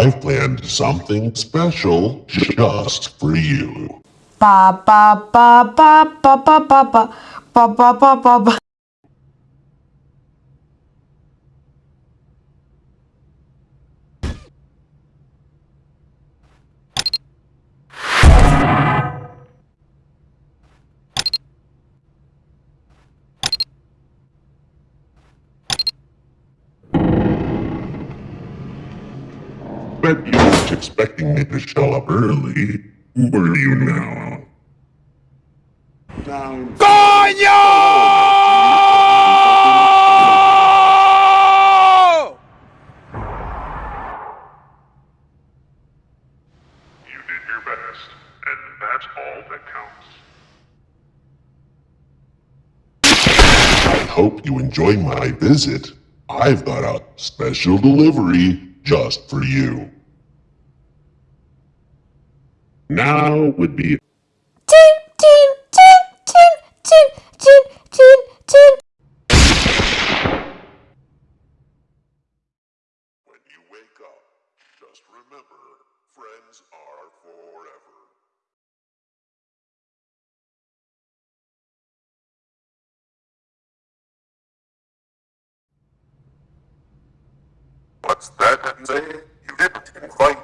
I've planned something special just for you. Ba ba ba ba ba ba ba ba ba ba ba ba. might be just expecting me to show up early. Where are you now? Coño! You did your best, and that's all that counts. I hope you enjoy my visit. I've got a special delivery just for you. Now would be Toon toon toon toon toon toon toon toon. when you wake up, just remember friends are forever. What's that say? You didn't find